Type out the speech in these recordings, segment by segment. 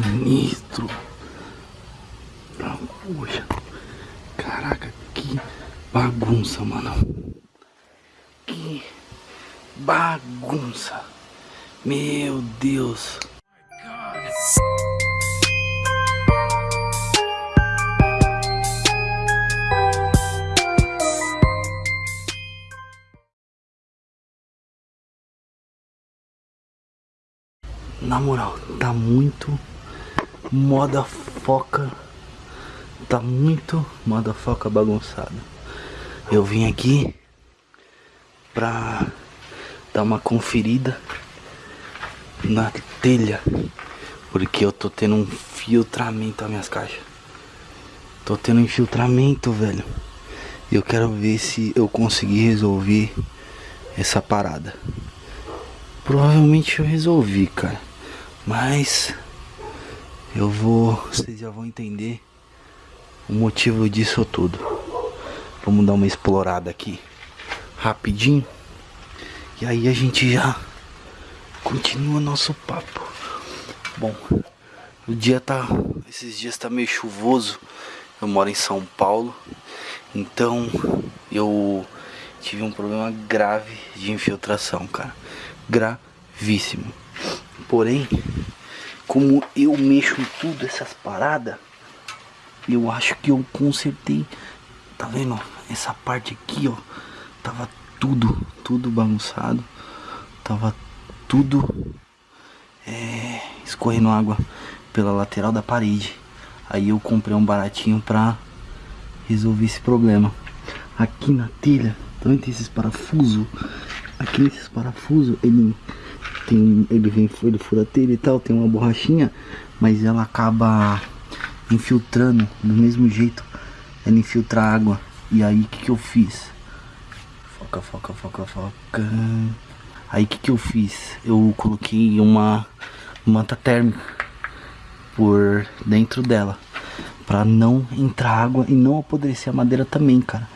sinistro. Poxa. Caraca, que bagunça, mano. Que bagunça. Meu Deus. Na moral, tá muito moda foca. Tá muito moda foca bagunçado. Eu vim aqui pra dar uma conferida na telha. Porque eu tô tendo um filtramento nas minhas caixas. Tô tendo um infiltramento, velho. Eu quero ver se eu conseguir resolver essa parada. Provavelmente eu resolvi, cara. Mas eu vou, vocês já vão entender o motivo disso tudo. Vamos dar uma explorada aqui rapidinho. E aí a gente já continua nosso papo. Bom, o dia tá, esses dias tá meio chuvoso. Eu moro em São Paulo, então eu tive um problema grave de infiltração, cara. Gravíssimo. Porém, como eu mexo em tudo essas paradas, eu acho que eu consertei. Tá vendo? Essa parte aqui, ó, tava tudo, tudo bagunçado. Tava tudo é, escorrendo água pela lateral da parede. Aí eu comprei um baratinho pra resolver esse problema. Aqui na telha, também tem esses parafusos. Aqui nesses parafusos, ele tem ele vem ele fura telha e tal, tem uma borrachinha, mas ela acaba infiltrando do mesmo jeito, ela infiltra água. E aí que que eu fiz? Foca, foca, foca, foca. Aí que que eu fiz? Eu coloquei uma manta térmica por dentro dela para não entrar água e não apodrecer a madeira também, cara.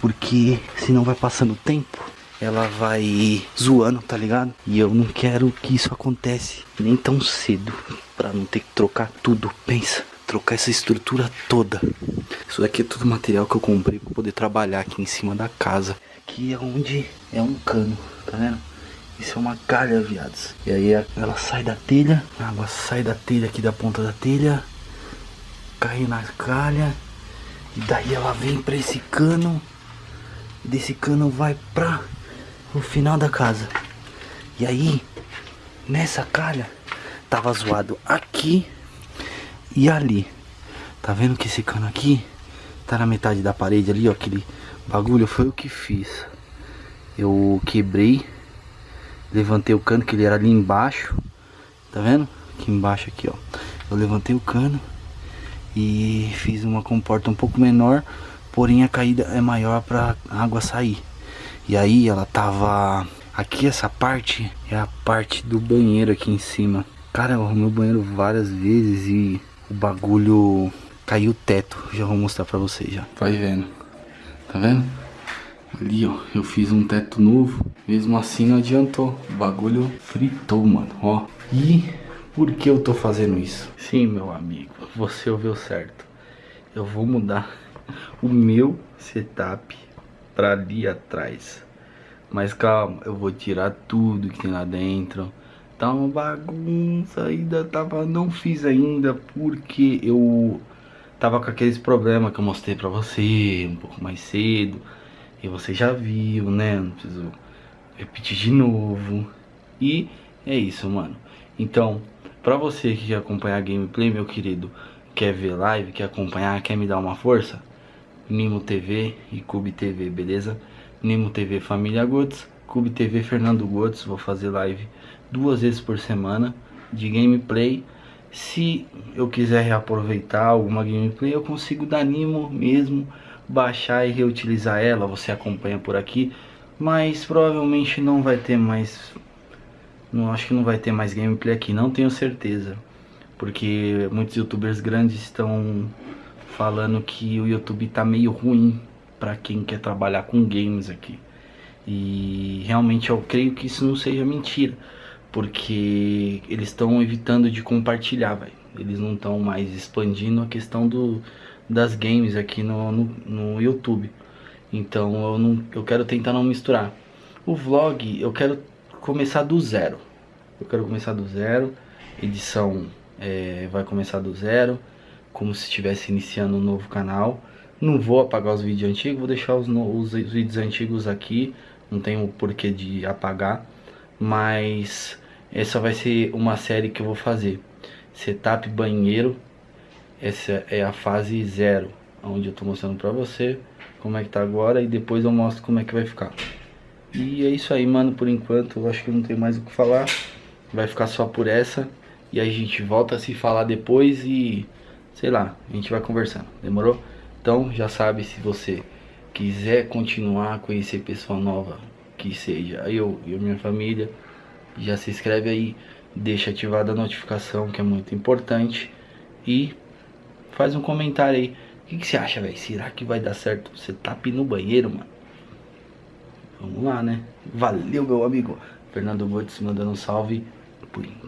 Porque senão vai passando o tempo ela vai zoando, tá ligado? E eu não quero que isso acontece nem tão cedo, pra não ter que trocar tudo. Pensa, trocar essa estrutura toda. Isso daqui é tudo material que eu comprei pra poder trabalhar aqui em cima da casa. Aqui é onde é um cano, tá vendo? Isso é uma calha, viados. E aí ela sai da telha, a água sai da telha aqui da ponta da telha, cai na calha, e daí ela vem pra esse cano, desse cano vai pra o final da casa. E aí, nessa calha, tava zoado aqui e ali. Tá vendo que esse cano aqui tá na metade da parede ali, ó, aquele bagulho foi o que fiz. Eu quebrei, levantei o cano que ele era ali embaixo. Tá vendo? Aqui embaixo aqui, ó. Eu levantei o cano e fiz uma comporta um pouco menor, porém a caída é maior para água sair. E aí ela tava... Aqui essa parte é a parte do banheiro aqui em cima. Cara, eu arrumei o banheiro várias vezes e o bagulho caiu o teto. Já vou mostrar pra vocês já. Vai vendo. Tá vendo? Ali, ó, eu fiz um teto novo. Mesmo assim não adiantou. O bagulho fritou, mano, ó. E por que eu tô fazendo isso? Sim, meu amigo, você ouviu certo. Eu vou mudar o meu setup pra ali atrás. Mas calma, eu vou tirar tudo que tem lá dentro. Tá uma bagunça, ainda tava, não fiz ainda porque eu tava com aqueles problemas que eu mostrei pra você um pouco mais cedo. E você já viu, né? Não preciso repetir de novo. E é isso, mano. Então, pra você que quer acompanhar a gameplay, meu querido, quer ver live, quer acompanhar, quer me dar uma força, Nimo TV e Cube TV, beleza? Nimo TV Família Gotes, Cube TV Fernando Gotes, vou fazer live duas vezes por semana de gameplay. Se eu quiser reaproveitar alguma gameplay, eu consigo da Nimo mesmo, baixar e reutilizar ela, você acompanha por aqui. Mas provavelmente não vai ter mais, não acho que não vai ter mais gameplay aqui, não tenho certeza. Porque muitos youtubers grandes estão falando que o YouTube tá meio ruim para quem quer trabalhar com games aqui. E realmente eu creio que isso não seja mentira, porque eles estão evitando de compartilhar, velho. Eles não estão mais expandindo a questão do, das games aqui no, no, no YouTube. Então eu, não, eu quero tentar não misturar. O vlog eu quero começar do zero. Eu quero começar do zero. Edição é, vai começar do zero. Como se estivesse iniciando um novo canal. Não vou apagar os vídeos antigos, vou deixar os, os, os vídeos antigos aqui. Não tem o porquê de apagar. Mas essa vai ser uma série que eu vou fazer. Setup banheiro. Essa é a fase zero. Onde eu tô mostrando pra você como é que tá agora. E depois eu mostro como é que vai ficar. E é isso aí, mano, por enquanto. Eu acho que não tem mais o que falar. Vai ficar só por essa. E a gente volta a se falar depois e... Sei lá, a gente vai conversando. Demorou? Então já sabe se você quiser continuar a conhecer pessoa nova, que seja eu e minha família, já se inscreve aí, deixa ativada a notificação que é muito importante e faz um comentário aí. O que, que você acha, velho? Será que vai dar certo você tap no banheiro, mano? Vamos lá, né? Valeu, meu amigo. Fernando Gotes mandando um salve. Purim.